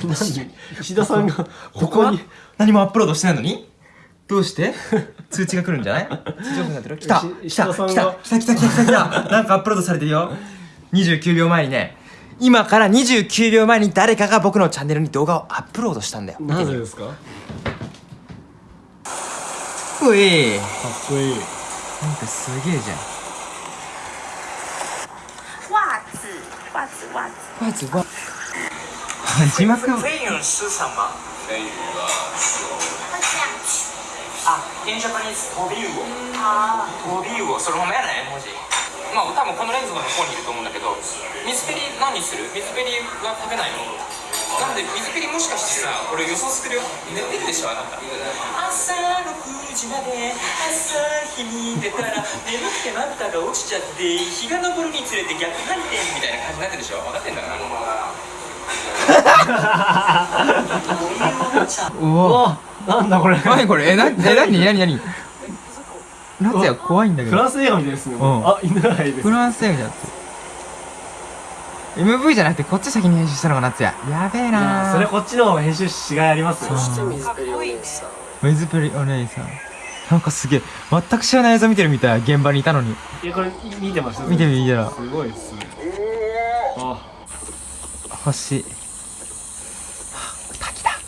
何？石田さんがここに何もアップロードしてないのに？どうして？通知が来るんじゃない？通知オフになってる来た石来た来た来た来た来た来た来た。なんかアップロードされてるよ。29秒前にね。今から29秒前に誰かが僕のチャンネルに動画をアップロードしたんだよ。なぜですか？かういっこいい。なんかすげえじゃん。袜子，袜子，袜子。まずは字幕を飞鱼是什么？飞鱼啊，会这样子。あ、in Japanese 飛び魚。好，飛び魚、そのままやない文字。まあ多分このレンズの向こうにいると思うんだけど、水ペリ何する？水ペリは食べないの？なんで水ペリもしかしてさ、俺予想する？よ。寝てるでしょあなた。朝6時まで朝日に出たら眠くてまぶたが落ちちゃって日が昇るにつれて逆反転みたいな感じになってるでしょ？分かってんだから。うわ。おなんだこれ。何これ？えなえ何？何？何？夏也怖いんだけど。フランス映画みたいですね。うん。あ犬がいです。フランス映画じゃなくて MV じゃなくてこっち先に編集したのが夏也やべえいやなそれこっちの編集しがいありますよ。水プリお姉さんなんかすげえ。全く知らない映像見てるみたい。現場にいたのに。いやこれ見てました。見てみ見てらすごいっすね。あ星。はあ滝だ。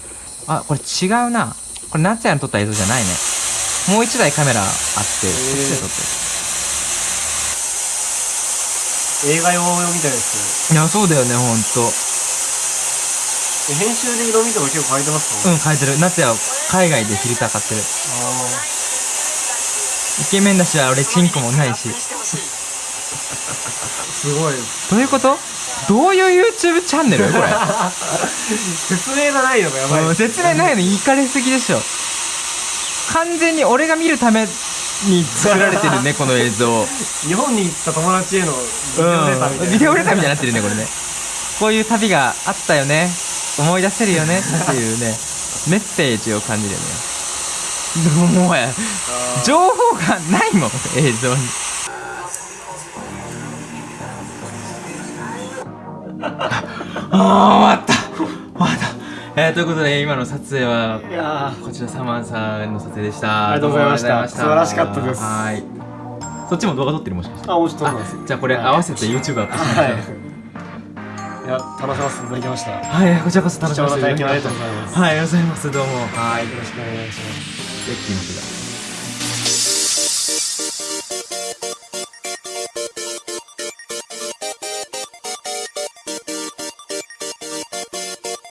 あこれ違うな。これ夏也の撮った映像じゃないね。もう一台カメラあってそっちで撮って映画用みたいでするいやそうだよねほんと。え編集で色味とか結構変えてますか？うん変えてる。夏也海外でフィルター買ってる。あイケメンだし俺チンコもないしすごい。どういうこと？どういう YouTube チャンネル？これ。説明がないのがやばい。うん説明ないのいかれすぎでしょ。完全に俺が見るために作られてるね この映像。日本に行った友達へのビデオレターみたいな、うん。ビデオレターみたいになってるねこれね。こういう旅があったよね。思い出せるよね。っていうね。メッセージを感じるよね。でももはや情報がないもん映像にああ終わった。終わった。えー、ということで今の撮影はこちらサマンさんの撮影でした。ありがとうございました。素晴らしかったです。はい。そっちも動画撮ってるもしかして。あもちろんじゃあこれ合わせて YouTube アップしましょう、い。や楽しませていただきました。はいこちらこそ楽しませていただきました。はいありがとうございます。どうも。はいよろしくお願いします。